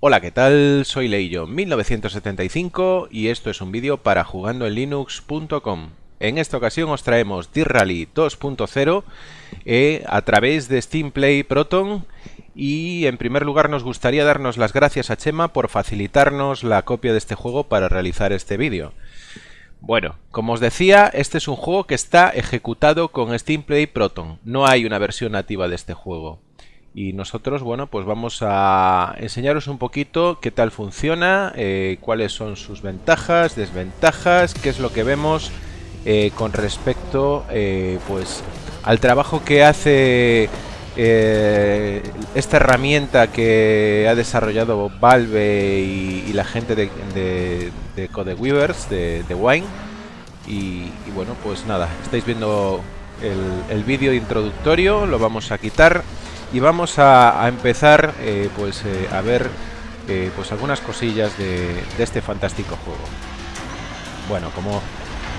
Hola, ¿qué tal? Soy Leillo1975 y esto es un vídeo para jugandoenlinux.com. En esta ocasión os traemos D-Rally 2.0 eh, a través de Steam Play Proton y en primer lugar nos gustaría darnos las gracias a Chema por facilitarnos la copia de este juego para realizar este vídeo. Bueno, como os decía, este es un juego que está ejecutado con Steam Play Proton. No hay una versión nativa de este juego y nosotros, bueno, pues vamos a enseñaros un poquito qué tal funciona, eh, cuáles son sus ventajas, desventajas, qué es lo que vemos eh, con respecto, eh, pues, al trabajo que hace esta herramienta que ha desarrollado Valve y, la gente de, de, de Codeweavers, de, Wine. Y, bueno, pues nada, estáis viendo el vídeo introductorio, lo vamos a quitar y vamos a, empezar eh, pues eh, a ver eh, pues algunas cosillas de, este fantástico juego. Bueno como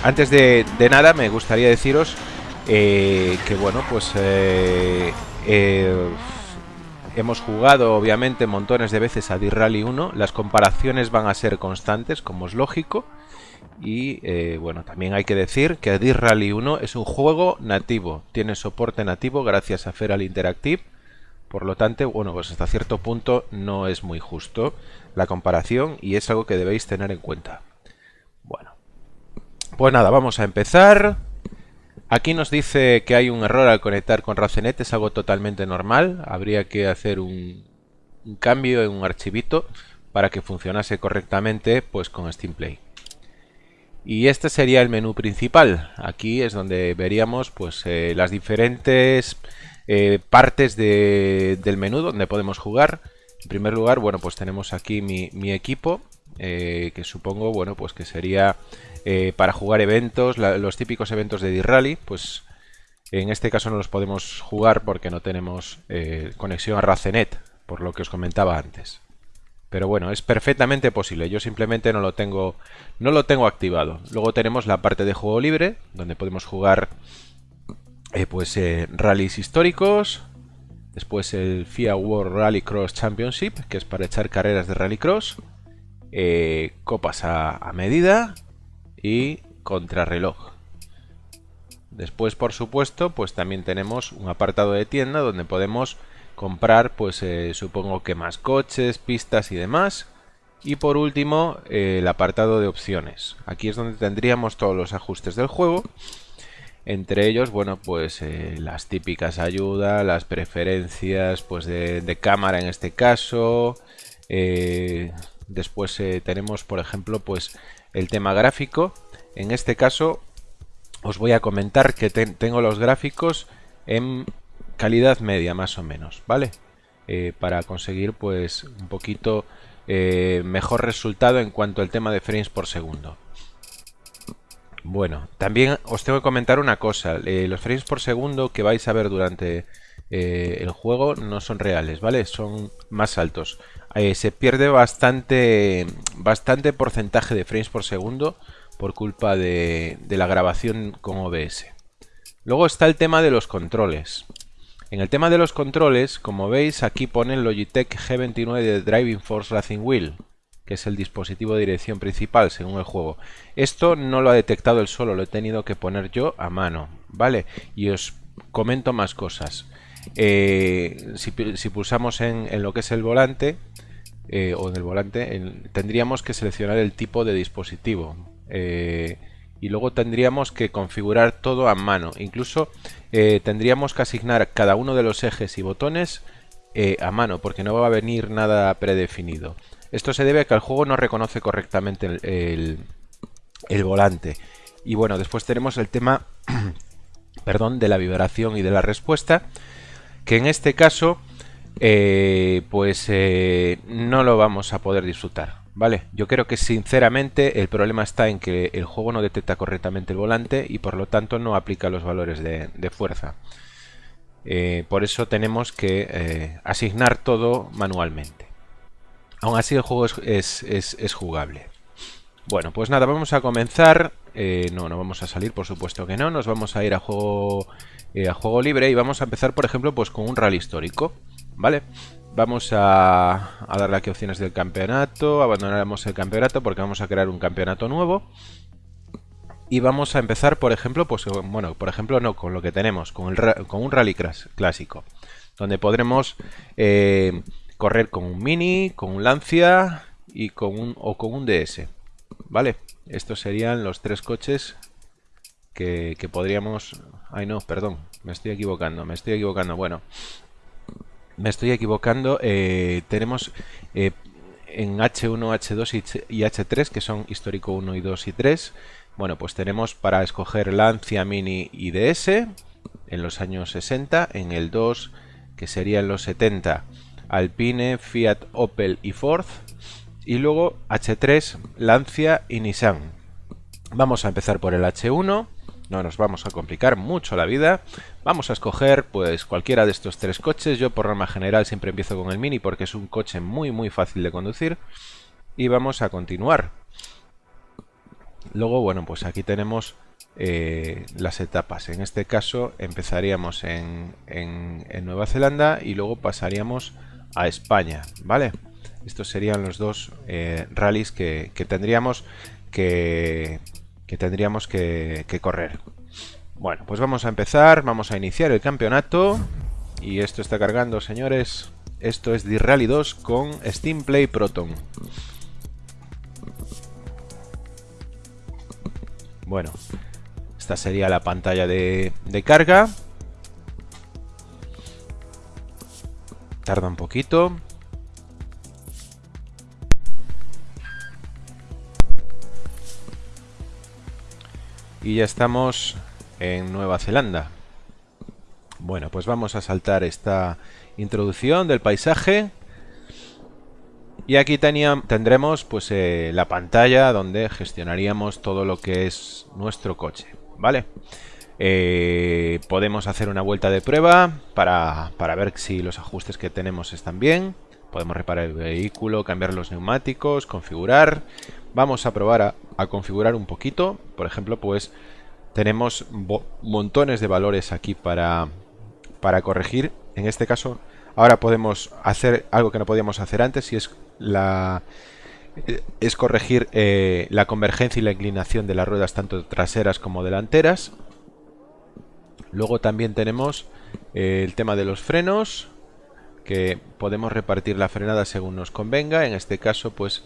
antes de, nada me gustaría deciros que bueno pues hemos jugado obviamente montones de veces a D-Rally 1 las comparaciones van a ser constantes como es lógico. Y bueno, también hay que decir que D-Rally 1 es un juego nativo, tiene soporte nativo gracias a Feral Interactive por lo tanto, bueno, pues hasta cierto punto no es muy justo la comparación y es algo que debéis tener en cuenta. Bueno, pues nada, vamos a empezar. Aquí nos dice que hay un error al conectar con Racenet, es algo totalmente normal. Habría que hacer un, cambio en un archivito para que funcionase correctamente pues con Steam Play. Y este sería el menú principal. Aquí es donde veríamos pues eh, las diferentes eh, partes del menú donde podemos jugar. En primer lugar, bueno, pues tenemos aquí mi, equipo, eh, que supongo, bueno, pues que sería eh, para jugar eventos, los típicos eventos de D-Rally, pues en este caso no los podemos jugar porque no tenemos conexión a Racenet, por lo que os comentaba antes. Pero bueno, es perfectamente posible. Yo simplemente no lo tengo, no lo tengo activado. Luego tenemos la parte de juego libre, donde podemos jugar eh, pues eh, rallies históricos, después el FIA World Rally Cross Championship, que es para echar carreras de rallycross, eh, copas a, medida y contrarreloj. Después, por supuesto, pues también tenemos un apartado de tienda donde podemos comprar, pues supongo que más coches, pistas y demás. Y por último, el apartado de opciones. Aquí es donde tendríamos todos los ajustes del juego entre ellos, bueno, pues eh, las típicas ayudas, las preferencias pues de, cámara en este caso. Eh, después eh, tenemos, por ejemplo, pues el tema gráfico. En este caso os voy a comentar que tengo los gráficos en calidad media más o menos, ¿vale? para conseguir pues un poquito mejor resultado en cuanto al tema de frames por segundo. Bueno, también os tengo que comentar una cosa. Eh, los frames por segundo que vais a ver durante eh, el juego no son reales, ¿vale? Son más altos. Eh, se pierde bastante, bastante porcentaje de frames por segundo por culpa de, de la grabación con OBS. Luego está el tema de los controles. En el tema de los controles, como veis, aquí pone el Logitech G29 de Driving Force Racing Wheel que es el dispositivo de dirección principal según el juego. Esto no lo ha detectado el solo, lo he tenido que poner yo a mano, ¿vale? Y os comento más cosas. Eh, si, pulsamos en, lo que es el volante, eh, o en el volante, tendríamos que seleccionar el tipo de dispositivo. Eh, y luego tendríamos que configurar todo a mano. Incluso tendríamos que asignar cada uno de los ejes y botones a mano, porque no va a venir nada predefinido. Esto se debe a que el juego no reconoce correctamente el, volante. Y bueno, después tenemos el tema perdón, de la vibración y de la respuesta, que en este caso eh, pues eh, no lo vamos a poder disfrutar. ¿Vale? Yo creo que sinceramente el problema está en que el juego no detecta correctamente el volante y por lo tanto no aplica los valores de, fuerza. Eh, por eso tenemos que asignar todo manualmente. Aún así el juego es, jugable. Bueno, pues nada, vamos a comenzar. Eh, no, no vamos a salir, por supuesto que no. Nos vamos a ir a juego, eh, a juego libre y vamos a empezar, por ejemplo, pues con un rally histórico. ¿Vale? Vamos a, darle aquí opciones del campeonato. Abandonaremos el campeonato porque vamos a crear un campeonato nuevo. Y vamos a empezar, por ejemplo, pues bueno, por ejemplo no, con lo que tenemos, con, el, con un rally clásico. Donde podremos eh, correr con un Mini, con un Lancia y con un, o con un DS. ¿Vale? Estos serían los tres coches que, podríamos... Ay no, perdón, me estoy equivocando, me estoy equivocando. Bueno, me estoy equivocando. Eh, tenemos eh, en H1, H2 y H3, que son histórico 1 y 2 y 3. Bueno, pues tenemos para escoger Lancia Mini y DS en los años 60, en el 2, que sería en los 70, Alpine, Fiat, Opel y Ford. Y luego H3, Lancia y Nissan. Vamos a empezar por el H1 no nos vamos a complicar mucho la vida. Vamos a escoger pues cualquiera de estos tres coches. Yo por norma general siempre empiezo con el Mini porque es un coche muy muy fácil de conducir. Y vamos a continuar. Luego, bueno, pues aquí tenemos eh, las etapas. En este caso empezaríamos en, Nueva Zelanda y luego pasaríamos a España, ¿vale? Estos serían los dos eh, rallies que tendríamos que, que tendríamos que, correr. Bueno, pues vamos a empezar, vamos a iniciar el campeonato. Y esto está cargando, señores. Esto es D-Rally 2 con Steam Play Proton. Bueno, esta sería la pantalla de, de carga. Tarda un poquito. Y ya estamos en Nueva Zelanda. Bueno, pues vamos a saltar esta introducción del paisaje. Y aquí tendremos pues eh, la pantalla donde gestionaríamos todo lo que es nuestro coche, ¿vale? Eh, podemos hacer una vuelta de prueba para, para ver si los ajustes que tenemos están bien. Podemos reparar el vehículo, cambiar los neumáticos, configurar. Vamos a probar a, configurar un poquito. Por ejemplo, pues tenemos montones de valores aquí para, para corregir. En este caso, ahora podemos hacer algo que no podíamos hacer antes y es la es corregir eh, la convergencia y la inclinación de las ruedas tanto traseras como delanteras. Luego también tenemos eh, el tema de los frenos, que podemos repartir la frenada según nos convenga. En este caso, pues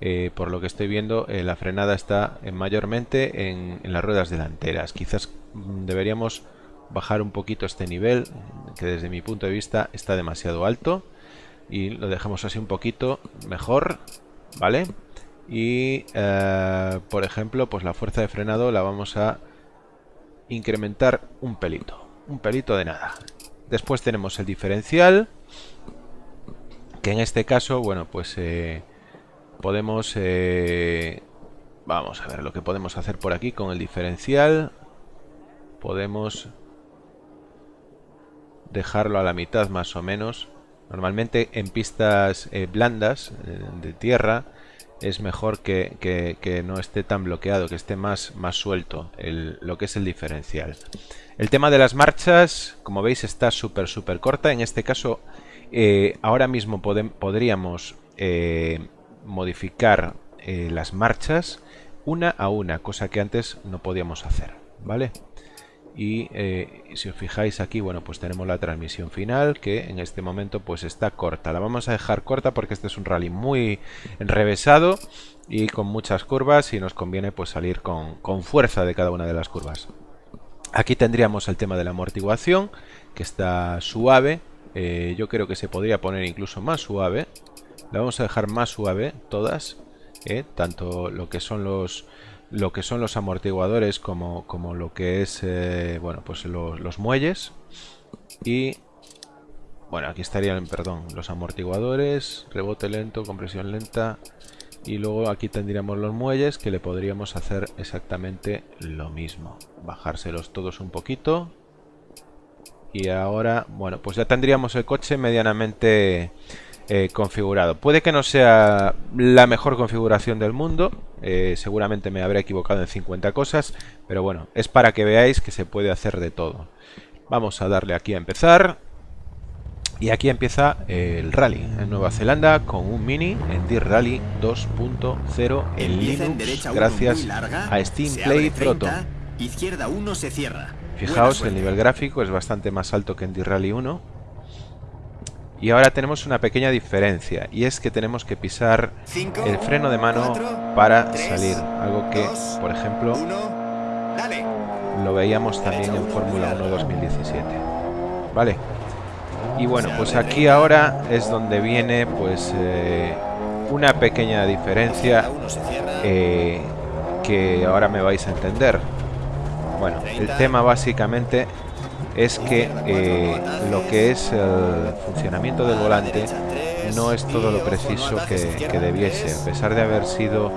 eh, por lo que estoy viendo, eh, la frenada está mayormente en, las ruedas delanteras. Quizás mm, deberíamos bajar un poquito este nivel, que desde mi punto de vista está demasiado alto. Y lo dejamos así un poquito mejor, ¿vale? Y, por ejemplo, pues la fuerza de frenado la vamos a incrementar un pelito. Un pelito de nada. Después tenemos el diferencial, que en este caso, bueno, pues podemos... Eh, vamos a ver lo que podemos hacer por aquí con el diferencial. Podemos dejarlo a la mitad más o menos. Normalmente en pistas eh, blandas eh, de tierra es mejor que, no esté tan bloqueado, que esté más, más suelto lo que es el diferencial. El tema de las marchas, como veis, está súper súper corta. En este caso, ahora mismo podríamos modificar eh, las marchas una a una, cosa que antes no podíamos hacer, ¿vale? Y eh, si os fijáis aquí, bueno, pues tenemos la transmisión final que en este momento pues está corta. La vamos a dejar corta porque este es un rally muy enrevesado y con muchas curvas y nos conviene pues salir con, fuerza de cada una de las curvas. Aquí tendríamos el tema de la amortiguación que está suave. Eh, yo creo que se podría poner incluso más suave la vamos a dejar más suave todas, ¿eh? tanto lo que son los lo que son los amortiguadores como, como lo que es eh, bueno pues los, muelles. Y bueno aquí estarían perdón los amortiguadores rebote lento compresión lenta. Y luego aquí tendríamos los muelles que le podríamos hacer exactamente lo mismo. Bajárselos todos un poquito. Y ahora bueno pues ya tendríamos el coche medianamente eh, configurado. Puede que no sea la mejor configuración del mundo, eh, seguramente me habré equivocado en 50 cosas, pero bueno, es para que veáis que se puede hacer de todo. Vamos a darle aquí a empezar. Y aquí empieza el rally en Nueva Zelanda con un mini en Deer Rally 2.0 en Linux gracias a Steam Play Proton. Izquierda 1 se cierra. Fijaos, el nivel gráfico es bastante más alto que en Deer Rally 1. Y ahora tenemos una pequeña diferencia y es que tenemos que pisar el freno de mano para salir. Algo que, por ejemplo, lo veíamos también en Fórmula 1 2017. ¿Vale? Y bueno, pues aquí ahora es donde viene pues eh, una pequeña diferencia eh, que ahora me vais a entender. Bueno, el tema básicamente es que eh, lo que es el funcionamiento del volante no es todo lo preciso que, que debiese, a pesar de haber sido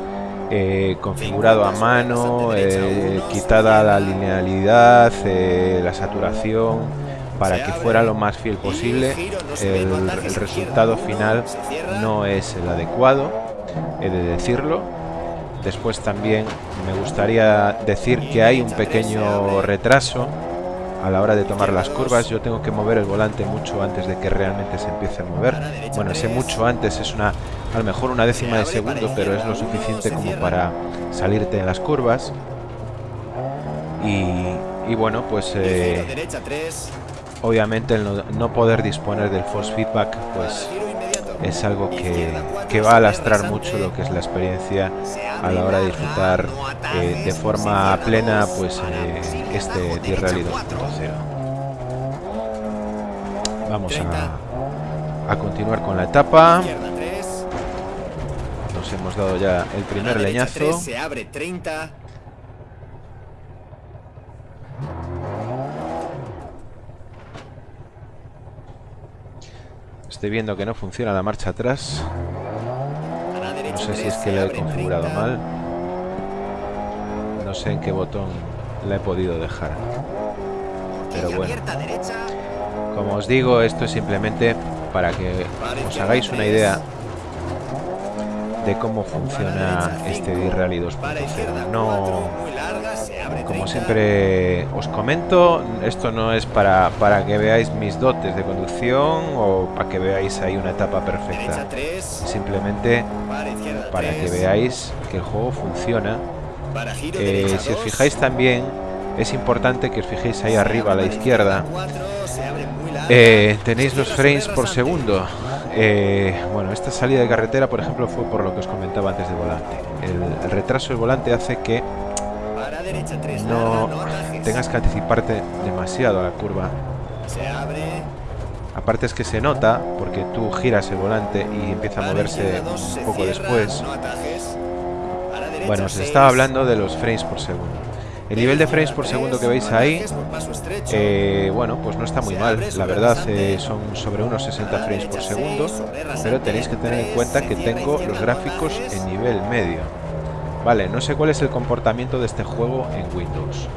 configurado a mano, quitada la linealidad, la saturación, para que fuera lo más fiel posible. El, resultado final no es el adecuado, he de decirlo. Después también me gustaría decir que hay un pequeño retraso a la hora de tomar las curvas. Yo tengo que mover el volante mucho antes de que realmente se empiece a mover. Bueno, ese mucho antes es una, a lo mejor una décima de segundo, pero es lo suficiente como para salirte en las curvas. Y, bueno, pues eh, obviamente el no, poder disponer del force feedback pues es algo que, va a lastrar mucho lo que es la experiencia a la hora de disfrutar eh, de forma plena pues eh, este T-Rally 2.0 vamos a, a continuar con la etapa. Nos hemos dado ya el primer leñazo. Se abre 30 Estoy viendo que no funciona la marcha atrás. No sé si es que la he configurado mal. No sé en qué botón la he podido dejar. Pero bueno. Como os digo, esto es simplemente para que os hagáis una idea de cómo funciona este D-Rally 2.0. No, como siempre os comento, esto no es para, para que veáis mis dotes de conducción o para que veáis ahí una etapa perfecta. Simplemente para que veáis que el juego funciona. Eh, si os fijáis también, es importante que os fijéis ahí arriba a la izquierda. Eh, tenéis los frames por segundo. Eh, bueno, esta salida de carretera, por ejemplo, fue por lo que os comentaba antes del volante. el retraso del volante hace que no tengas que anticiparte demasiado a la curva. Aparte es que se nota porque tú giras el volante y empieza a moverse un poco después. Bueno, se estaba hablando de los frames por segundo. El nivel de frames por segundo que veis ahí, eh, bueno, pues no está muy mal. La verdad, eh, son sobre unos 60 frames por segundo, pero tenéis que tener en cuenta que tengo los gráficos en nivel medio. Vale, no sé cuál es el comportamiento de este juego en Windows.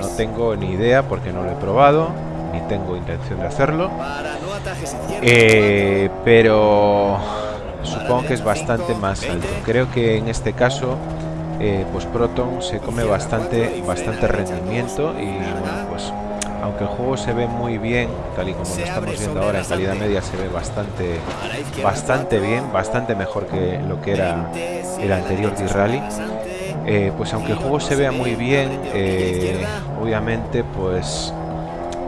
No tengo ni idea porque no lo he probado, ni tengo intención de hacerlo. Eh, pero supongo que es bastante más alto. Creo que en este caso, eh, pues Proton se come bastante, bastante rendimiento y bueno, pues aunque el juego se ve muy bien, tal y como lo estamos viendo ahora en calidad media, se ve bastante, bastante bien, bastante mejor que lo que era el anterior D-Rally. Eh, pues aunque el juego se vea muy bien, eh, obviamente, pues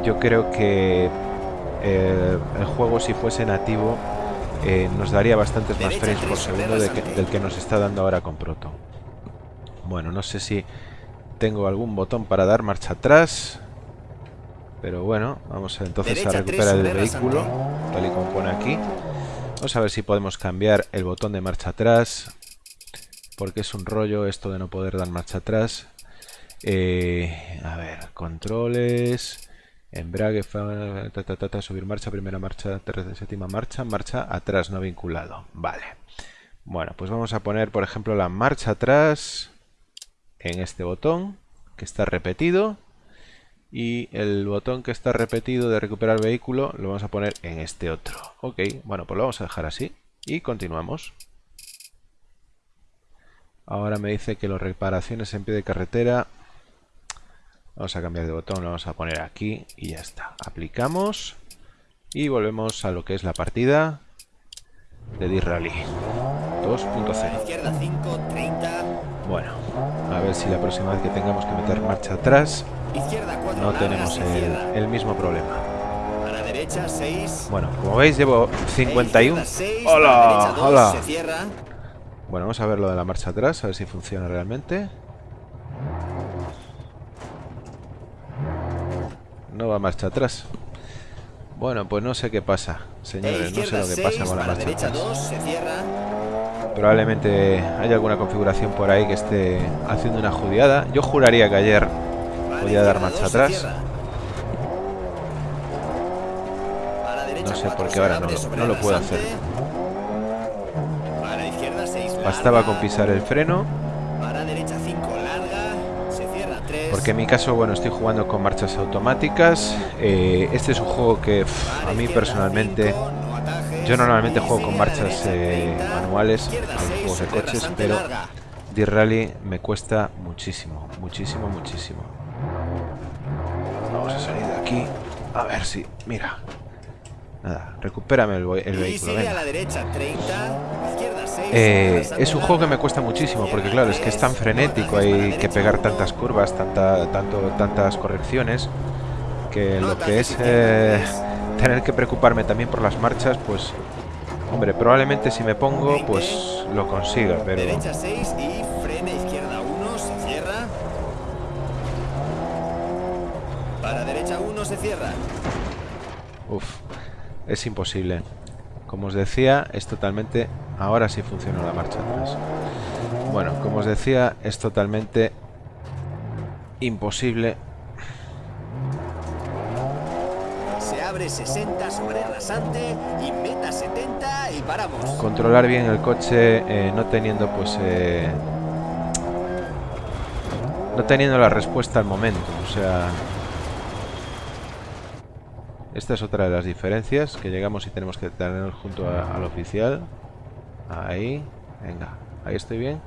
yo creo que el juego si fuese nativo nos daría bastantes más frames por segundo del que nos está dando ahora con Proton. Bueno, no sé si tengo algún botón para dar marcha atrás. Pero bueno, vamos entonces a recuperar el vehículo, tal y como pone aquí. Vamos a ver si podemos cambiar el botón de marcha atrás, porque es un rollo esto de no poder dar marcha atrás. Eh, a ver, controles, embrague, subir marcha, primera marcha, séptima marcha, marcha atrás no vinculado. Vale. Bueno, pues vamos a poner, por ejemplo, la marcha atrás en este botón, que está repetido y el botón que está repetido de recuperar vehículo lo vamos a poner en este otro. Ok, bueno, pues lo vamos a dejar así y continuamos. Ahora me dice que las reparaciones en pie de carretera. Vamos a cambiar de botón, lo vamos a poner aquí y ya está. Aplicamos. Y volvemos a lo que es la partida de D-Rally 2.0. Izquierda 5, 30. Bueno, a ver si la próxima vez que tengamos que meter marcha atrás Izquierda 4, no tenemos el, el mismo problema. A la derecha 6. Bueno, como veis llevo 51. 6, ¡Hola! ¡Hola! Se cierra. Bueno, vamos a ver lo de la marcha atrás, a ver si funciona realmente. No va marcha atrás. Bueno, pues no sé qué pasa, señores. No sé lo que pasa 6, con la marcha derecha atrás. 2, se cierra. Probablemente haya alguna configuración por ahí que esté haciendo una judiada. Yo juraría que ayer podía dar marcha 2, se atrás. No sé 4, por qué ahora no lo- puedo hacer. Para izquierda 6, Bastaba con pisar el freno. Para derecha 5, larga. Se cierra 3. Porque en mi caso, bueno, estoy jugando con marchas automáticas. Eh, este es un juego que a mí personalmente... Yo normalmente juego con marchas eh, manuales a juegos de coches, pero D-Rally me cuesta muchísimo, muchísimo, muchísimo. Vamos a salir de aquí. A ver si... Mira. Nada, recupérame el, vehículo. sigue venga. a la derecha 30, izquierda 6. Eh, es un juego que me cuesta muchísimo porque claro, es que es tan frenético, hay que pegar tantas curvas, tanta, tanto, tantas correcciones, que lo que es eh, tener que preocuparme también por las marchas, pues, hombre, probablemente si me pongo, pues lo consiga, pero Derecha 6 y frena izquierda 1, se cierra. Para derecha 1 se cierra. uff, es imposible. Como os decía, es totalmente... Ahora sí funciona la marcha atrás. Bueno, como os decía, es totalmente imposible Se abre 60 sobre rasante y meta 70 y paramos. controlar bien el coche eh, no teniendo pues eh, no teniendo la respuesta al momento o sea esta es otra de las diferencias que llegamos y tenemos que tener junto a- al oficial ahí venga ahí estoy bien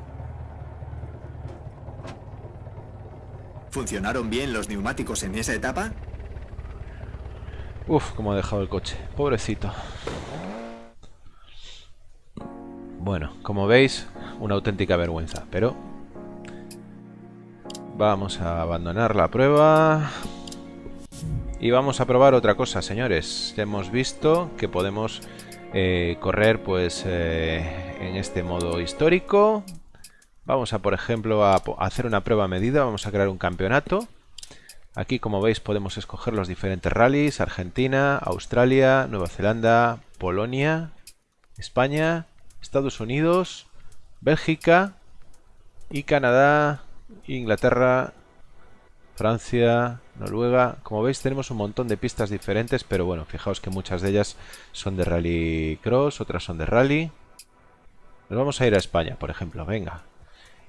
¿Funcionaron bien los neumáticos en esa etapa? Uf, cómo ha dejado el coche. Pobrecito. Bueno, como veis, una auténtica vergüenza, pero... Vamos a abandonar la prueba. Y vamos a probar otra cosa, señores. Ya hemos visto que podemos eh, correr pues eh, en este modo histórico. Vamos a, por ejemplo, a hacer una prueba medida. Vamos a crear un campeonato. Aquí, como veis, podemos escoger los diferentes rallies. Argentina, Australia, Nueva Zelanda, Polonia, España, Estados Unidos, Bélgica y Canadá, Inglaterra, Francia, Noruega. Como veis, tenemos un montón de pistas diferentes, pero bueno, fijaos que muchas de ellas son de rally cross, otras son de rally. Nos vamos a ir a España, por ejemplo, venga.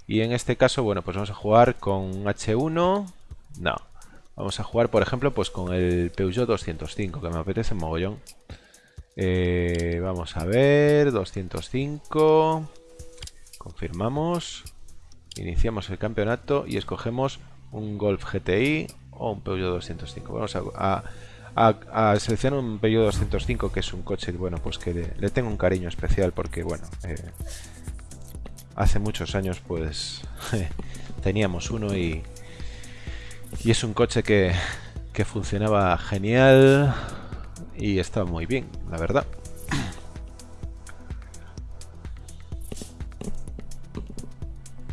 Y en este caso, bueno, pues vamos a jugar con H1. No. Vamos a jugar, por ejemplo, pues con el Peugeot 205, que me apetece mogollón. Eh, vamos a ver, 205. Confirmamos. Iniciamos el campeonato y escogemos un Golf GTI o un Peugeot 205. Vamos a, seleccionar un Peugeot 205, que es un coche, bueno, pues que le, le tengo un cariño especial porque, bueno, eh, hace muchos años, pues, teníamos uno y, y es un coche que, que funcionaba genial y estaba muy bien, la verdad.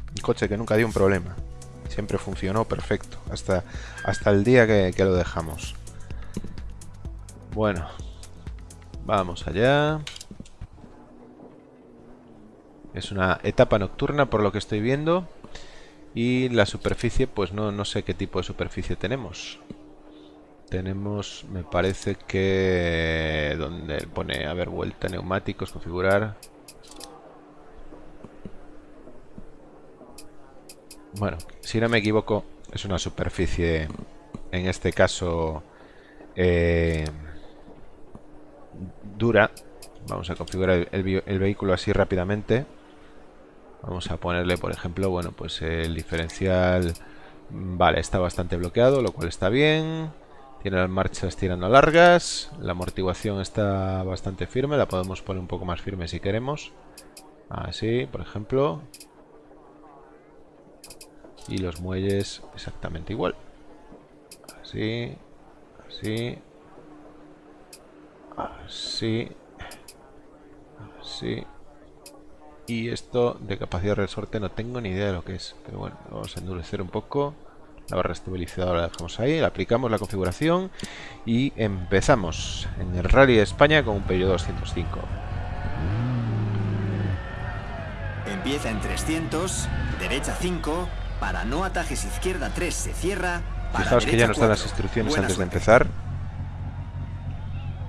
Un coche que nunca dio un problema. Siempre funcionó perfecto. Hasta, hasta el día que, que lo dejamos. Bueno. Vamos allá. Es una etapa nocturna por lo que estoy viendo. Y la superficie, pues no, no sé qué tipo de superficie tenemos. Tenemos, me parece que... Donde pone, a ver, vuelta, neumáticos, configurar... Bueno, si no me equivoco, es una superficie, en este caso, eh, dura. Vamos a configurar el, vehículo así rápidamente. Vamos a ponerle, por ejemplo, bueno, pues el diferencial, vale, está bastante bloqueado, lo cual está bien. Tiene las marchas tirando largas. La amortiguación está bastante firme. La podemos poner un poco más firme si queremos. Así, por ejemplo. Y los muelles exactamente igual. Así. Así. Así. Así. Y esto de capacidad de resorte no tengo ni idea de lo que es. Pero bueno, vamos a endurecer un poco. La barra estabilizadora la dejamos ahí, le aplicamos la configuración y empezamos en el Rally de España con un Peugeot 205. Empieza en 300, derecha 5, para no atajes izquierda 3 se cierra. Para Fijaos que ya nos dan las instrucciones antes de empezar.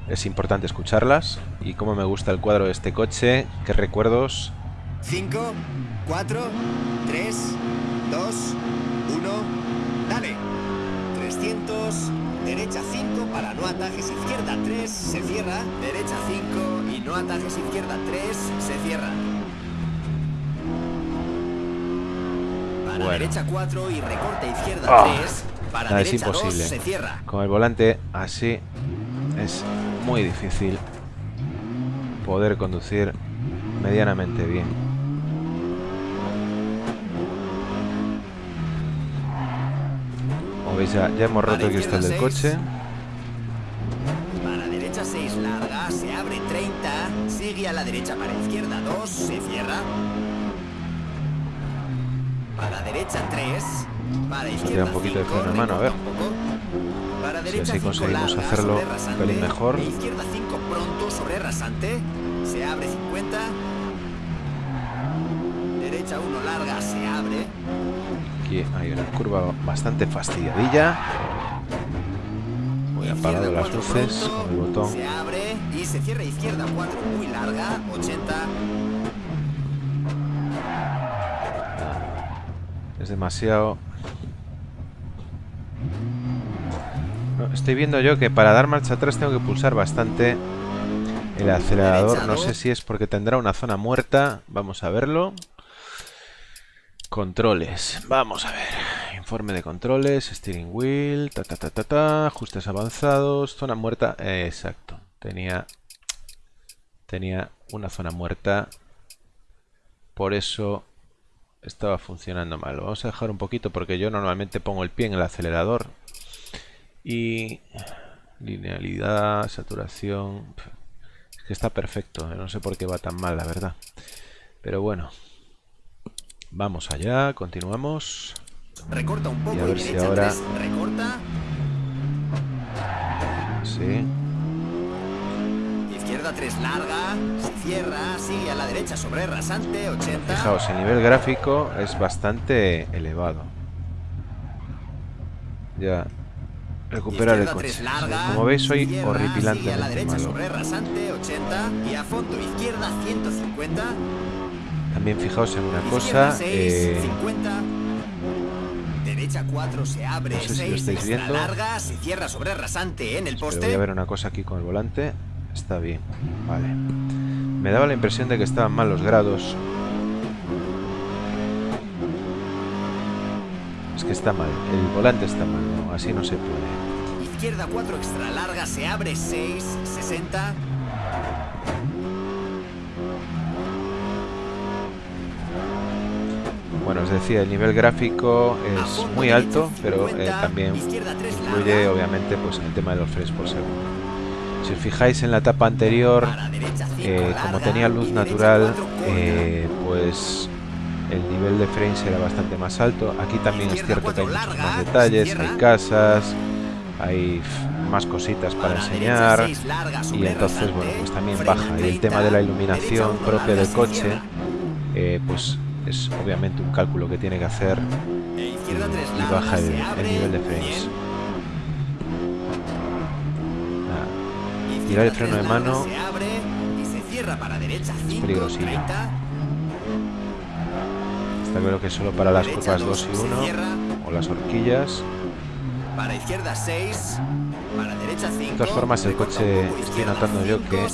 Es importante escucharlas. Y como me gusta el cuadro de este coche, qué recuerdos. 5, 4, 3, 2, 1, dale. 300, derecha 5 para no atajes izquierda 3, se cierra. Derecha 5 y no atajes izquierda 3, se cierra. Para derecha 4 y recorte izquierda 3, para Nada, derecha es imposible. 2, se cierra. Con el volante así es muy difícil poder conducir medianamente bien. Como veis ya, ya hemos roto el cristal del coche. Para derecha 6 larga, se abre 30, sigue a la derecha para izquierda 2, se cierra. Para derecha 3, para izquierda un poquito de 5, freno de mano, a ver. Para Si así 5 conseguimos larga, hacerlo un pelín mejor. e izquierda 5 pronto sobre rasante, se abre 50. Derecha 1 larga, se abre. Aquí hay una curva bastante fastidiadilla. Voy a Izquierda apagar las luces con el botón. Se abre y se cierra izquierda 4 muy larga, 80. Es demasiado... No, estoy viendo yo que para dar marcha atrás tengo que pulsar bastante el acelerador. No sé si es porque tendrá una zona muerta. Vamos a verlo. Controles. Vamos a ver. Informe de controles. Steering wheel. Ta, ta, ta, ta, ta. Ajustes avanzados. Zona muerta. exacto. Tenía... Tenía una zona muerta. Por eso estaba funcionando mal. Vamos a dejar un poquito porque yo normalmente pongo el pie en el acelerador. Y linealidad, saturación. Es que está perfecto. No sé por qué va tan mal, la verdad. Pero bueno. Vamos allá, continuamos. Recorta un poco Y y, a ver si derecha ahora- 3, recorta. Sí. Izquierda 3 larga, se cierra, sigue a la derecha sobre rasante, 80. Fijaos, el nivel gráfico es bastante elevado. Ya. Recuperar el Izquierda coche. 3 larga, Como veis, soy se cierra, sigue a la derecha malo. sobre rasante, 80. Y a fondo izquierda 150. También fijaos en una cosa. 6, eh, 50. Derecha 4 se abre, No sé si lo 6 estáis viendo. larga, se cierra sobre rasante en el Pero poste. voy a ver una cosa aquí con el volante. Está bien. Vale. Me daba la impresión de que estaban mal los grados. Es que está mal. El volante está mal. ¿no? Así no se puede. Izquierda 4 extra larga, se abre 6, 60. Bueno, os decía, el nivel gráfico es muy alto, pero eh, 50, también izquierda 3 influye obviamente pues en el tema de los frames por segundo. Si os fijáis en la etapa anterior, para derecha 5 eh, como tenía luz natural, 4 corta. eh, pues el nivel de frames era bastante más alto. Aquí también es cierto que hay muchos más detalles, hay casas, hay más cositas para enseñar. derecha 6 larga, Y entonces, bueno, pues también baja. Y el 30, tema de la iluminación propia del coche, eh, pues es obviamente un cálculo que tiene que hacer izquierda 3 y baja el, el nivel de frames. 100. Ah, Tirar el freno de 3 larga, mano se abre y se cierra para derecha 5, peligrosillo. 30. está claro que solo para las curvas 2 y se 1 cierra, o las horquillas. Para izquierda 6, para derecha 5. De todas formas, el coche estoy notando yo que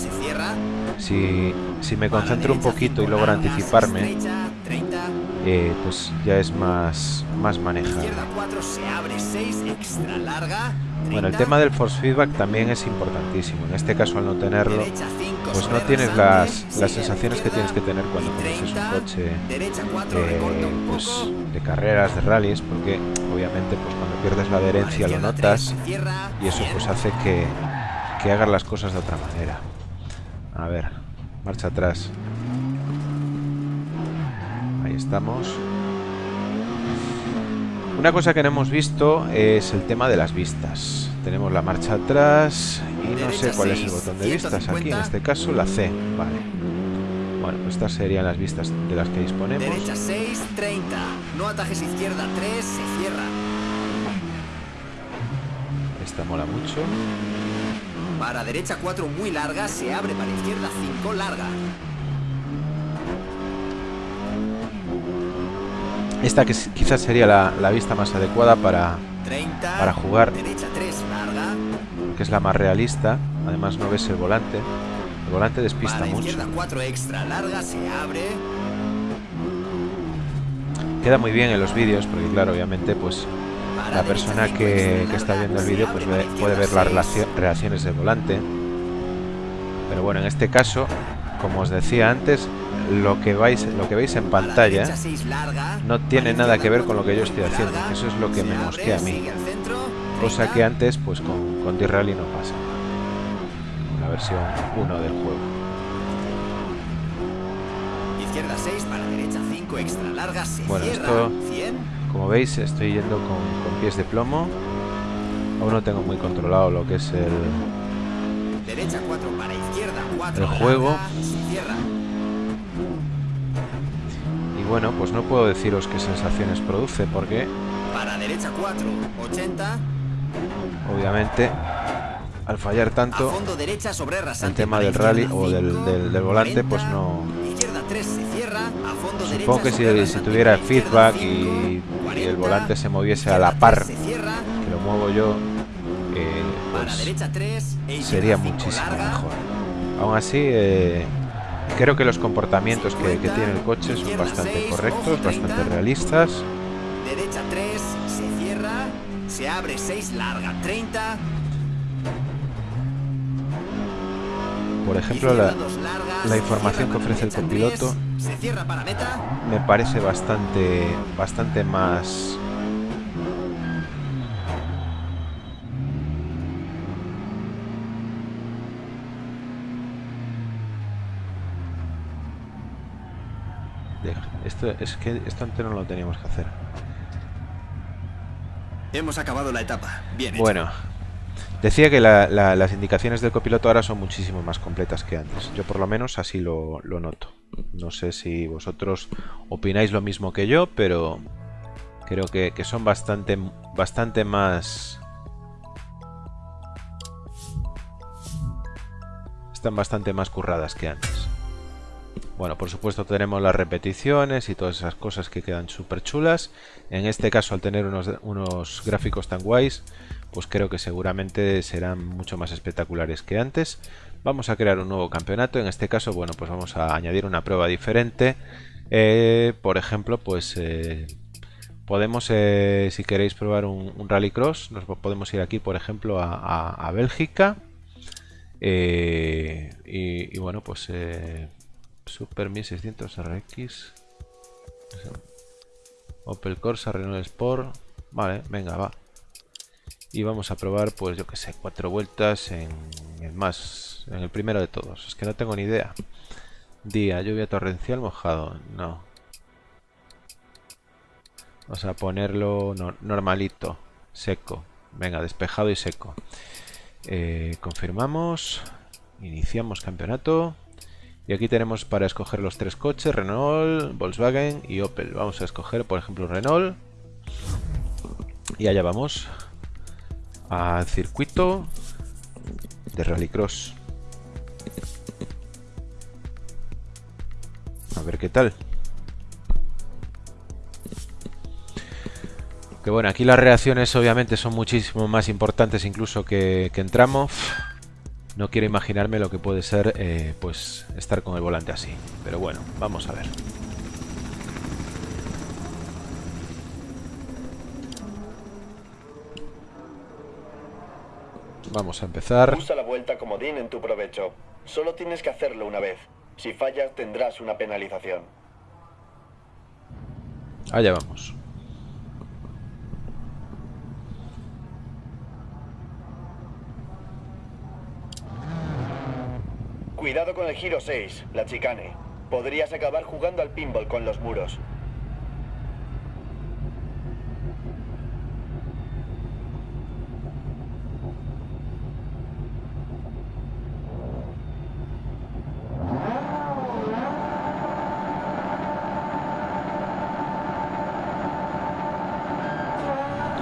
Si, si me concentro un poquito y 5 logro anticiparme, estrecha, 30. Eh, pues ya es más, más manejable. Izquierda 4 se abre 6, extra larga. Bueno, el 30, tema del force feedback también es importantísimo. En este caso, al no tenerlo, derecha 5 pues no tienes las, las 6 sensaciones que tienes que tener cuando conduces un coche Derecha 4 eh, pues, de carreras, de rallies, porque obviamente pues cuando pierdes la adherencia lo notas 3, cierra, y eso 100. pues hace que, que hagas las cosas de otra manera. A ver, marcha atrás. Ahí estamos. Una cosa que no hemos visto es el tema de las vistas. Tenemos la marcha atrás y no sé cuál es el botón de vistas. Aquí en 150. este caso la C. Vale. Bueno, pues estas serían las vistas de las que disponemos. Derecha 6, 30. No atajes izquierda 3, se cierra. Esta mola mucho. Para derecha 4 muy larga, se abre para izquierda 5 larga. Esta que quizás sería la, la vista más adecuada para 30. Para jugar. Derecha 3 larga. que es la más realista. Además no ves el volante. El volante despista mucho. izquierda 4 extra larga, se abre. Queda muy bien en los vídeos porque claro, obviamente pues la persona que, que está viendo el vídeo pues ve- puede ver las seis. relacio- reacciones del volante. Pero bueno, en este caso, como os decía antes, lo que vais, lo que veis en pantalla no tiene nada que ver con lo que yo estoy haciendo. Eso es lo que me mosquea a mí. Cosa 30. que antes pues con, con D-Rally no pasa. La versión 1 del juego. Izquierda 6 para derecha 5 extra larga, Bueno, esto- 100. Como veis, estoy yendo con, con pies de plomo. Aún no tengo muy controlado lo que es el, Derecha 4 para izquierda 4 El juego. Y bueno, pues no puedo deciros qué sensaciones produce porque Para derecha 4 80. obviamente al fallar tanto fondo derecha sobre el tema del rally o del, 5, del- del volante 40. pues no... Izquierda 3 se cierra. A fondo derecha Supongo que si, si tuviera izquierda feedback 5, y, y el 40. volante se moviese a la par 3 se cierra. que lo muevo yo, eh, pues derecha 3 izquierda sería 5 muchísimo mejor. Aún así, eh, creo que los comportamientos que, que tiene el coche son bastante correctos, bastante realistas. Derecha 3 se cierra. Se abre 6 larga 30. Por ejemplo, la, la información que ofrece el copiloto me parece bastante, bastante más... Esto, es que esto antes no lo teníamos que hacer. Hemos acabado la etapa. Bien hecho. Bueno, decía que la- la- las indicaciones del copiloto ahora son muchísimo más completas que antes. Yo por lo menos así lo, lo noto. No sé si vosotros opináis lo mismo que yo, pero creo que, que son bastante, bastante más... Están bastante más curradas que antes. Bueno, por supuesto tenemos las repeticiones y todas esas cosas que quedan súper chulas. En este caso, al tener unos, unos gráficos tan guays, pues creo que seguramente serán mucho más espectaculares que antes. Vamos a crear un nuevo campeonato. En este caso, bueno, pues vamos a añadir una prueba diferente. Eh, por ejemplo, pues eh, podemos, eh, si queréis probar un, rallycross, nos po- podemos ir aquí, por ejemplo, a, Bélgica. Y, y bueno, pues Super 1600 RX. Opel Corsa, Renault Sport. Vale, venga, va. Y vamos a probar, pues yo que sé, cuatro vueltas en el más, en el primero de todos. Es que no tengo ni idea. Día, lluvia torrencial, mojado. No. Vamos a ponerlo no- normalito, seco. Venga, despejado y seco. Eh, confirmamos. Iniciamos campeonato. Y aquí tenemos para escoger los tres coches, Renault, Volkswagen y Opel. Vamos a escoger, por ejemplo, Renault. Y allá vamos. Al circuito de Rallycross. A ver qué tal. Que bueno, aquí las reacciones obviamente son muchísimo más importantes incluso que, que en. No quiero imaginarme lo que puede ser eh, pues estar con el volante así. Pero bueno, vamos a ver. Vamos a empezar. Usa la vuelta comodín en tu provecho. Solo tienes que hacerlo una vez. Si fallas tendrás una penalización. Allá vamos. Cuidado con el giro 6, la chicane. Podrías acabar jugando al pinball con los muros.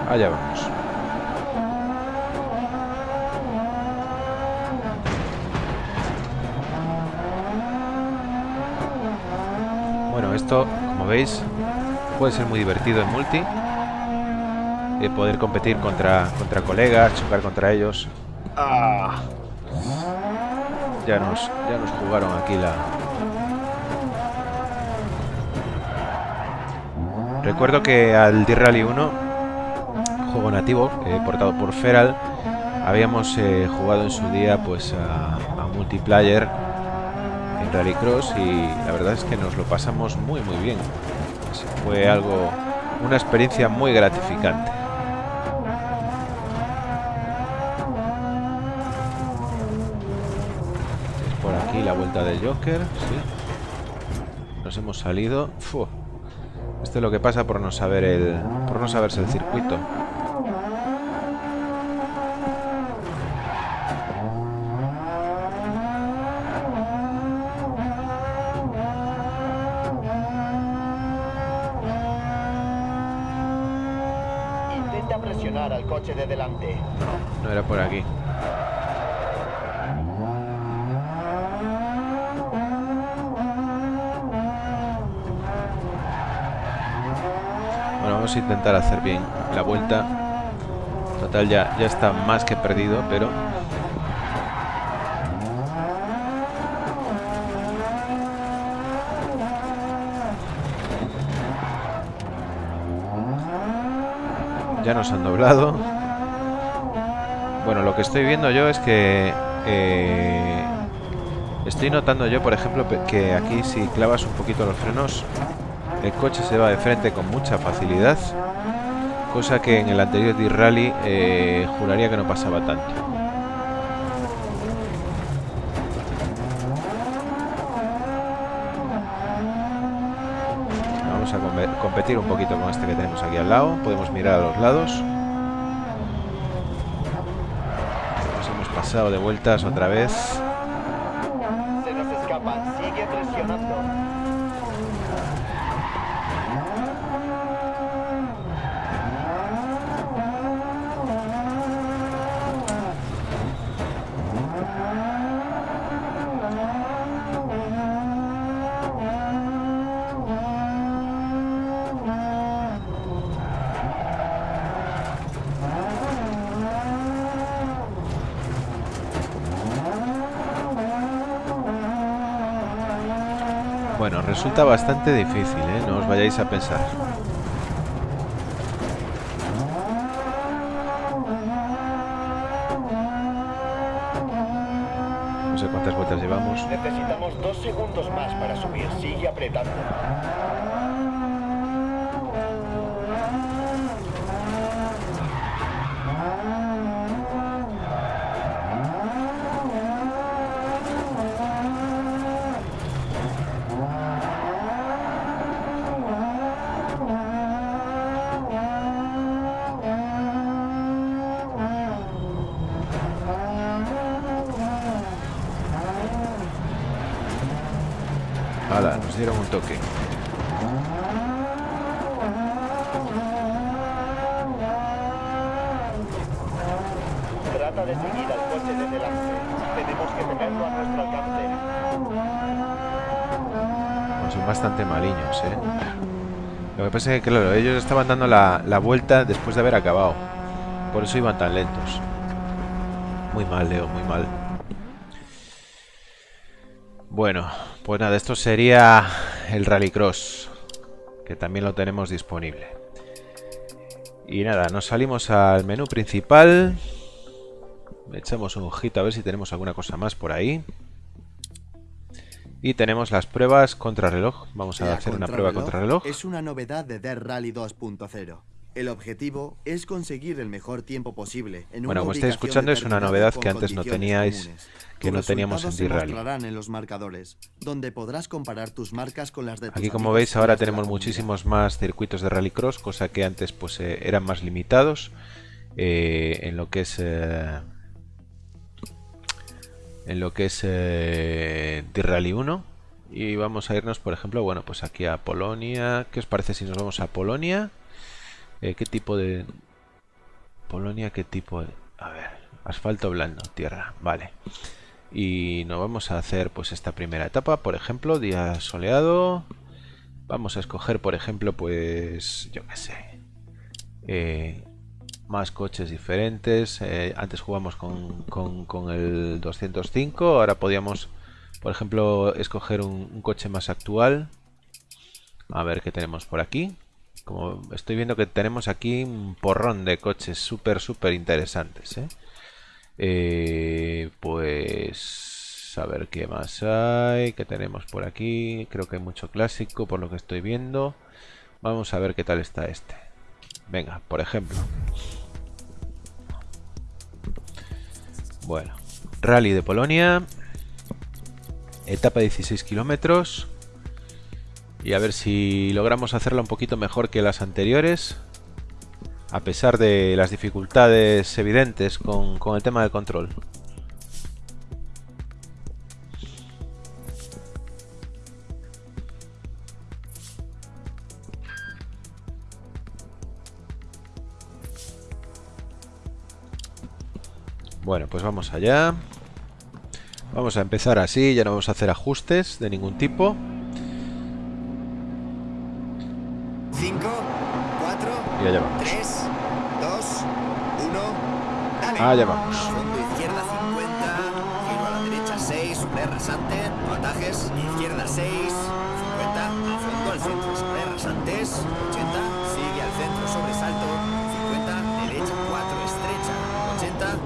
Allá vamos. Bueno, esto, como veis, puede ser muy divertido en multi. Eh, poder competir contra, contra colegas, chocar contra ellos. Ah, Ya nos, ya nos jugaron aquí la... Recuerdo que al D-Rally 1, juego nativo, eh, portado por Feral, habíamos eh, jugado en su día pues a, a multiplayer Rallycross y la verdad es que nos lo pasamos muy muy bien. Fue algo, una experiencia muy gratificante. Es por aquí la vuelta del Joker, sí. Nos hemos salido. Fu. Esto es lo que pasa por no saber el, por no saberse el circuito. intenta presionar al coche de delante. No era por aquí. Bueno, vamos intentar hacer bien la vuelta. Total, ya, ya está más que perdido, pero... Ya nos han doblado. Bueno, lo que estoy viendo yo es que... eh, estoy notando yo, por ejemplo, que aquí si clavas un poquito los frenos, el coche se va de frente con mucha facilidad. Cosa que en el anterior D-Rally eh, juraría que no pasaba tanto. Vamos a competir un poquito con este que tenemos aquí al lado. Podemos mirar a los lados. Nos hemos pasado de vueltas otra vez. Se nos escapan, sigue presionando. Bueno, resulta bastante difícil, ¿eh? No os vayáis a pensar. No sé cuántas vueltas llevamos. Necesitamos dos segundos más para subir. Sigue apretando. Un toque. Trata de seguir al coche de delante. Tenemos que tenerlo a nuestro alcance. No, son bastante maliños, ¿eh? Lo que pasa es que, claro, ellos estaban dando la, la vuelta después de haber acabado. Por eso iban tan lentos. Muy mal, Leo, muy mal. Bueno, pues nada, esto sería el Rallycross, que también lo tenemos disponible. Y nada, nos salimos al menú principal. Echamos un ojito a ver si tenemos alguna cosa más por ahí. Y tenemos las pruebas contra reloj. Vamos a hacer una prueba contra reloj. Es una novedad de Dirt Rally 2.0. El objetivo es conseguir el mejor tiempo posible. En bueno, como estáis escuchando, es una novedad que antes no teníais, que no teníamos en D-Rally. en los marcadores, donde podrás comparar tus marcas con las de Aquí, como veis, ahora tenemos muchísimos más circuitos de rallycross, cosa que antes pues eh, eran más limitados eh, en lo que es eh, en lo que es eh, D-Rally 1 y vamos a irnos, por ejemplo, bueno, pues aquí a Polonia. ¿Qué os parece si nos vamos a Polonia? Eh, ¿Qué tipo de... Polonia, ¿qué tipo de... A ver, asfalto blando, tierra, vale. Y nos vamos a hacer pues esta primera etapa, por ejemplo, día soleado. Vamos a escoger, por ejemplo, pues, yo qué sé, eh, más coches diferentes. Eh, antes jugamos con, con, el 205, ahora podíamos, por ejemplo, escoger un coche más actual. A ver qué tenemos por aquí. Como estoy viendo que tenemos aquí un porrón de coches súper, súper interesantes. ¿eh? Eh, pues a ver qué más hay, qué tenemos por aquí. Creo que hay mucho clásico por lo que estoy viendo. Vamos a ver qué tal está este. Venga, por ejemplo. Bueno, Rally de Polonia. Etapa 16 kilómetros. Y a ver si logramos hacerla un poquito mejor que las anteriores. A pesar de las dificultades evidentes con, el tema del control. Bueno, pues vamos allá. Vamos a empezar así, ya no vamos a hacer ajustes de ningún tipo. 5, 4, 3, 2, 1, dale. Allá vamos. Fondo izquierda 50, giro a la derecha 6, sobre rasante, no atajes, izquierda 6, 50, a fondo al centro, sobre rasantes, 80, sigue al centro, sobresalto, 50, derecha 4, estrecha, 80,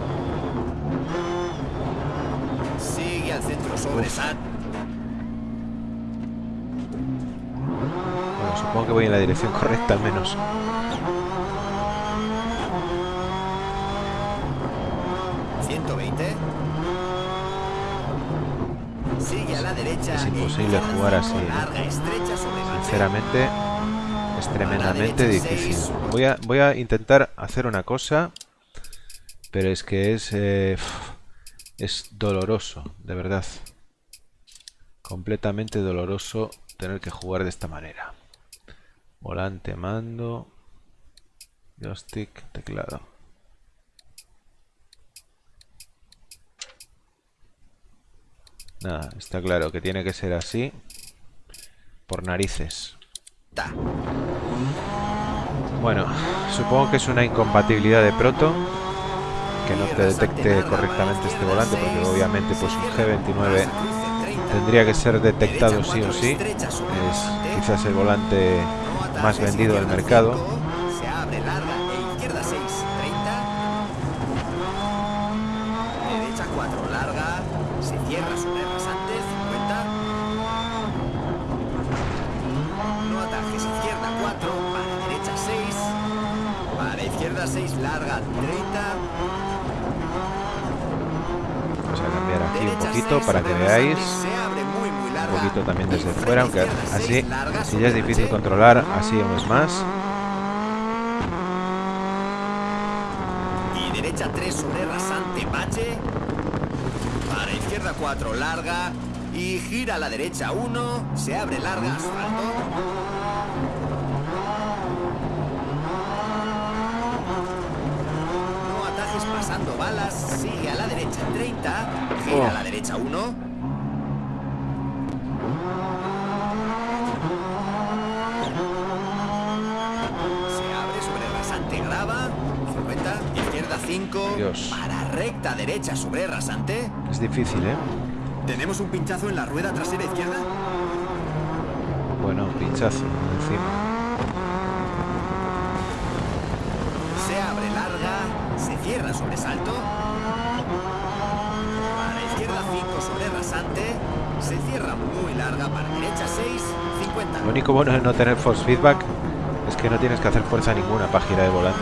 sigue al centro, sobresalto. Supongo que voy en la dirección correcta al menos. Sigue a la derecha. Es imposible jugar así. Sinceramente, es tremendamente difícil. Voy a, voy a intentar hacer una cosa, pero es que es, eh, es doloroso, de verdad. Completamente doloroso tener que jugar de esta manera. Volante, mando, joystick, teclado. Nada, está claro que tiene que ser así por narices. Bueno, supongo que es una incompatibilidad de proto que no te detecte correctamente este volante porque obviamente pues un G29 tendría que ser detectado sí o sí. Es quizás el volante más vendido del mercado. Se abre larga e izquierda 6, 30. Derecha 4, larga. Se cierra sobre rasante, 50. No atajes, izquierda 4, para derecha 6. Para izquierda 6, larga 30. Vamos a cambiar aquí un poquito para que veáis un poquito también desde fuera, aunque así, si ya es difícil controlar, así aún es más. Y derecha 3 sobre rasante bache. Para izquierda 4 larga. Y gira a la derecha 1. Se abre larga asfalto. 30. Gira a la derecha 1. Para recta derecha sobre rasante. Es difícil, ¿eh? ¿Tenemos un pinchazo en la rueda trasera izquierda? Bueno, pinchazo encima. Se abre larga, se cierra sobre salto. Sobre rasante. Se cierra muy larga para derecha 6, 50. Lo único bueno de no tener force feedback es que no tienes que hacer fuerza ninguna para girar el volante.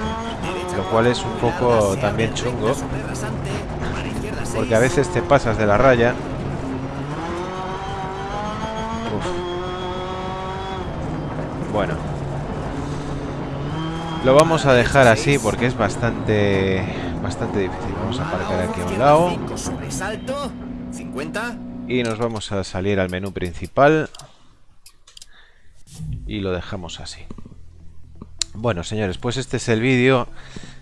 Lo cual es un poco también chungo. Porque a veces te pasas de la raya. Uf. Bueno. Lo vamos a dejar así porque es bastante bastante difícil. Vamos a aparcar aquí a un lado. Sobresalto, 50. Y nos vamos a salir al menú principal. Y lo dejamos así. Bueno, señores, pues este es el vídeo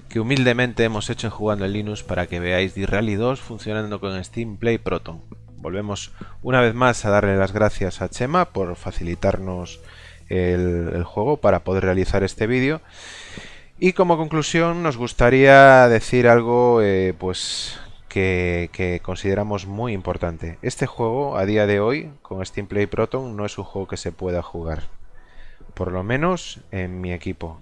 que humildemente hemos hecho Jugando en Linux para que veáis D-Rally 2 funcionando con Steam Play Proton. Volvemos una vez más a darle las gracias a Chema por facilitarnos el, el juego para poder realizar este vídeo. Y como conclusión nos gustaría decir algo eh, pues que, consideramos muy importante. Este juego a día de hoy con Steam Play Proton no es un juego que se pueda jugar. Por lo menos en mi equipo.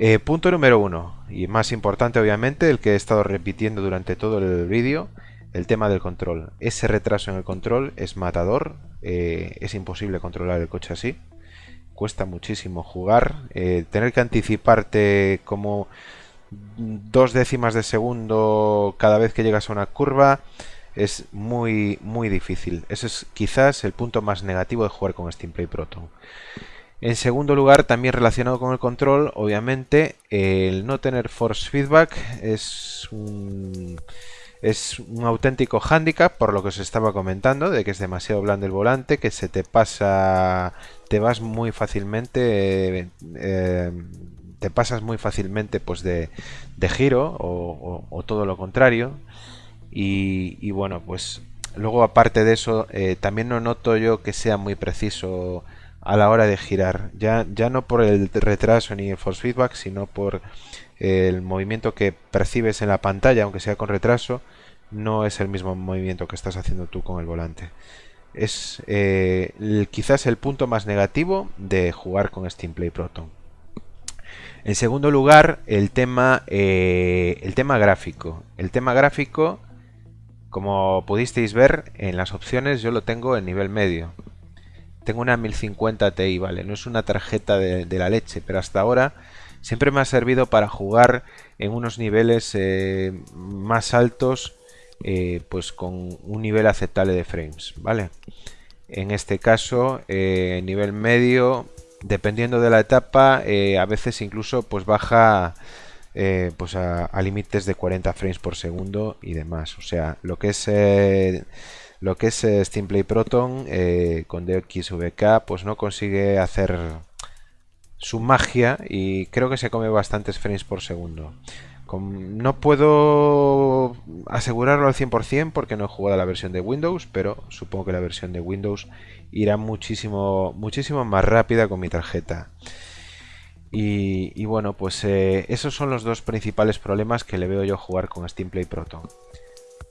Eh, punto número uno, y más importante obviamente, el que he estado repitiendo durante todo el vídeo, el tema del control. Ese retraso en el control es matador, eh, es imposible controlar el coche así, cuesta muchísimo jugar, eh, tener que anticiparte como dos décimas de segundo cada vez que llegas a una curva es muy muy difícil. Ese es quizás el punto más negativo de jugar con Steam Play Proton. En segundo lugar, también relacionado con el control, obviamente, el no tener force feedback es un, es un auténtico hándicap, por lo que os estaba comentando, de que es demasiado blando el volante, que se te pasa, te vas muy fácilmente, eh, eh, te pasas muy fácilmente pues de, giro o, todo lo contrario. Y, bueno, pues luego aparte de eso, eh, también no noto yo que sea muy preciso a la hora de girar. Ya, ya no por el retraso ni el force feedback, sino por el movimiento que percibes en la pantalla, aunque sea con retraso, no es el mismo movimiento que estás haciendo tú con el volante. Es eh, quizás el punto más negativo de jugar con Steam Play Proton. En segundo lugar, el tema, eh, el tema gráfico. El tema gráfico, como pudisteis ver en las opciones, yo lo tengo en nivel medio tengo una 1050 Ti, ¿vale? No es una tarjeta de, la leche, pero hasta ahora siempre me ha servido para jugar en unos niveles eh, más altos, eh, pues con un nivel aceptable de frames, ¿vale? En este caso, nivel medio, dependiendo de la etapa, eh, a veces incluso pues baja eh, pues a, límites de 40 frames por segundo y demás. O sea, lo que es lo que es eh, Steam Play Proton eh, con DXVK pues no consigue hacer su magia y creo que se come bastantes frames por segundo. No puedo asegurarlo al 100% porque no he jugado la versión de Windows, pero supongo que la versión de Windows irá muchísimo, muchísimo más rápida con mi tarjeta. Y, y bueno, pues eh, esos son los dos principales problemas que le veo yo jugar con Steam Play Proton.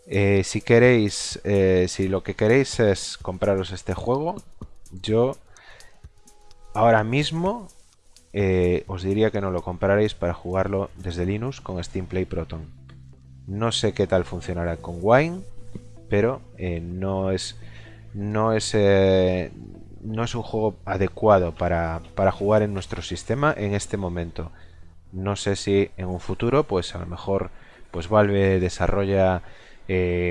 Eh, si queréis, eh, si lo que queréis es compraros este juego, yo ahora mismo eh, os diría que no lo compraréis para jugarlo desde Linux con Steam Play Proton. No sé qué tal funcionará con Wine, pero eh, no es no es eh, no es un juego adecuado para, para jugar en nuestro sistema en este momento. No sé si en un futuro, pues a lo mejor, pues Valve desarrolla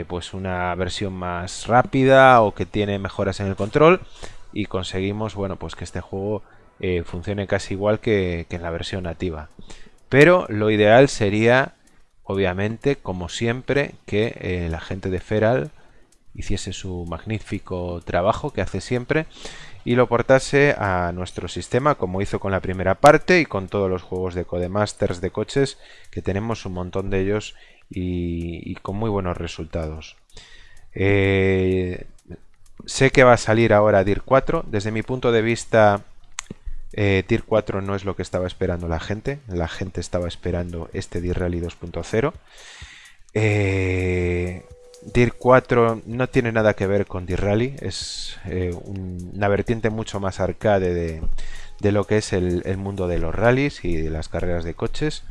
pues una versión más rápida o que tiene mejoras en el control y conseguimos bueno pues que este juego eh, funcione casi igual que, en la versión nativa pero lo ideal sería obviamente como siempre que eh, la gente de Feral hiciese su magnífico trabajo que hace siempre y lo portase a nuestro sistema como hizo con la primera parte y con todos los juegos de Codemasters de coches que tenemos un montón de ellos y, y con muy buenos resultados. Eh, sé que va a salir ahora DIR 4. Desde mi punto de vista, eh, DIR 4 no es lo que estaba esperando la gente. La gente estaba esperando este DIR Rally 2.0. Eh, DIR 4 no tiene nada que ver con DIR Rally. Es eh, un, una vertiente mucho más arcade de, de lo que es el, el, mundo de los rallies y de las carreras de coches.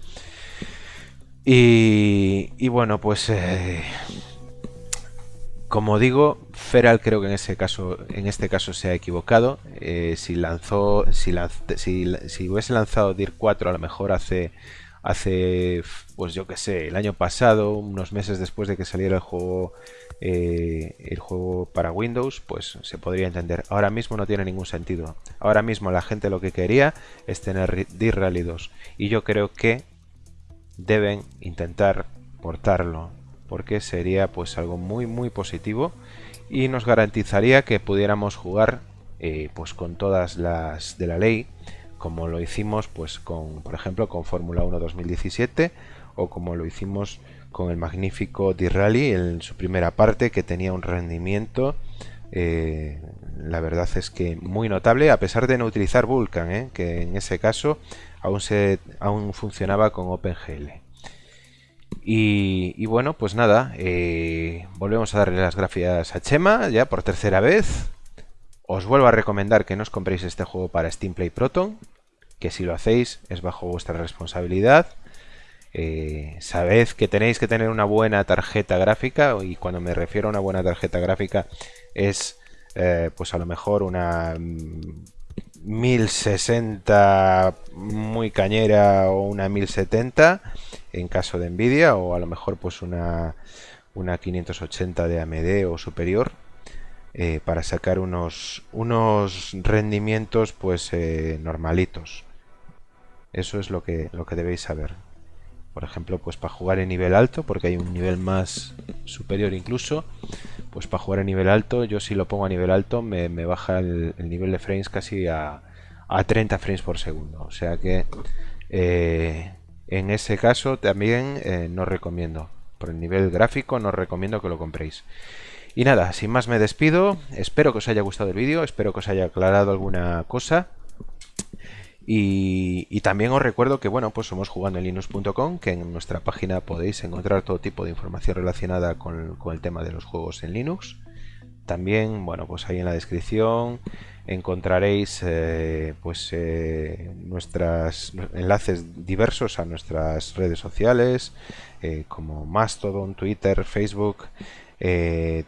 Y, y bueno, pues eh, como digo, Feral creo que en este caso se ha equivocado. Eh, si lanzó, si, si, hubiese lanzado DIR 4 a lo mejor hace, hace, pues yo que sé, el año pasado, unos meses después de que saliera el juego, eh, el juego para Windows, pues se podría entender. Ahora mismo no tiene ningún sentido. Ahora mismo la gente lo que quería es tener DIR Rally 2 y yo creo que deben intentar portarlo porque sería pues algo muy muy positivo y nos garantizaría que pudiéramos jugar eh, pues con todas las de la ley como lo hicimos pues con por ejemplo con Fórmula 1 2017 o como lo hicimos con el magnífico D-Rally en su primera parte que tenía un rendimiento eh, la verdad es que muy notable a pesar de no utilizar Vulkan ¿eh? que en ese caso aún, se, aún funcionaba con OpenGL y, bueno, pues nada, eh, volvemos a darle las gracias a Chema ya por tercera vez. Os vuelvo a recomendar que no os compréis este juego para Steam Play Proton, que si lo hacéis es bajo vuestra responsabilidad. Eh, sabed que tenéis que tener una buena tarjeta gráfica y cuando me refiero a una buena tarjeta gráfica es eh, pues a lo mejor una 1060 muy cañera o una 1070 en caso de Nvidia o a lo mejor pues una, una 580 de AMD o superior eh, para sacar unos, unos rendimientos pues eh, normalitos. Eso es lo que, lo que debéis saber por ejemplo pues para jugar en nivel alto porque hay un nivel más superior incluso pues para jugar en nivel alto yo si lo pongo a nivel alto me, baja el, nivel de frames casi a, a 30 frames por segundo o sea que eh, en ese caso también eh, no recomiendo. Por el nivel gráfico no recomiendo que lo compréis. Y nada, sin más me despido. Espero que os haya gustado el vídeo, espero que os haya aclarado alguna cosa. Y, también os recuerdo que bueno, pues somos jugando en linux.com, que en nuestra página podéis encontrar todo tipo de información relacionada con, el tema de los juegos en Linux. También, bueno, pues ahí en la descripción encontraréis eh, pues eh, nuestros enlaces diversos a nuestras redes sociales eh, como Mastodon, Twitter, Facebook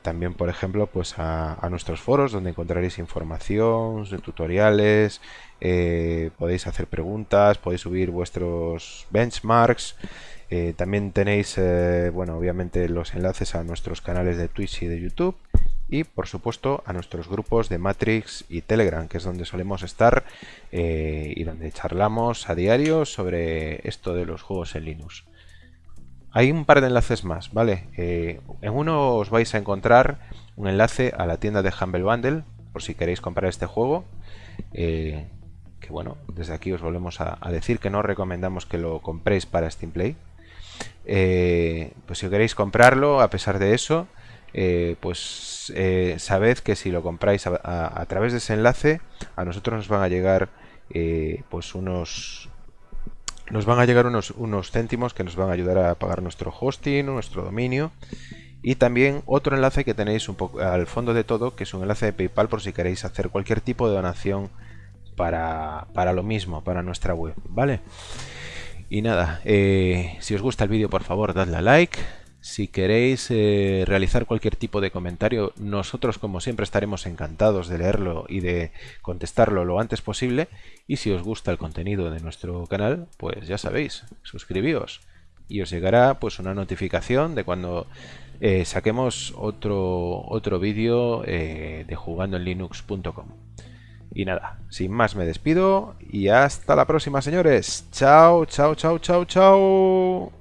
también por ejemplo pues a, nuestros foros donde encontraréis información, tutoriales podéis hacer preguntas, podéis subir vuestros benchmarks también tenéis bueno obviamente los enlaces a nuestros canales de Twitch y de YouTube y por supuesto a nuestros grupos de Matrix y Telegram, que es donde solemos estar eh, y donde charlamos a diario sobre esto de los juegos en Linux. Hay un par de enlaces más, ¿vale? Eh, en uno os vais a encontrar un enlace a la tienda de Humble Bundle, por si queréis comprar este juego. Eh, que bueno, desde aquí os volvemos a, decir que no recomendamos que lo compréis para Steam Play. pues si queréis comprarlo, a pesar de eso, eh, pues eh, sabed que si lo compráis a, través de ese enlace, a nosotros nos van a llegar eh, pues unos nos van a llegar unos, unos céntimos que nos van a ayudar a pagar nuestro hosting, nuestro dominio y también otro enlace que tenéis un poco al fondo de todo, que es un enlace de PayPal por si queréis hacer cualquier tipo de donación para, para lo mismo, para nuestra web, ¿vale? Y nada, si os gusta el vídeo por favor dadle a like, si queréis eh, realizar cualquier tipo de comentario, nosotros como siempre estaremos encantados de leerlo y de contestarlo lo antes posible. Y si os gusta el contenido de nuestro canal, pues ya sabéis, suscribíos y os llegará pues una notificación de cuando eh, saquemos otro, otro vídeo eh, de jugando en linux.com. Y nada, sin más me despido y hasta la próxima señores. Chao, chao, chao, chao, chao.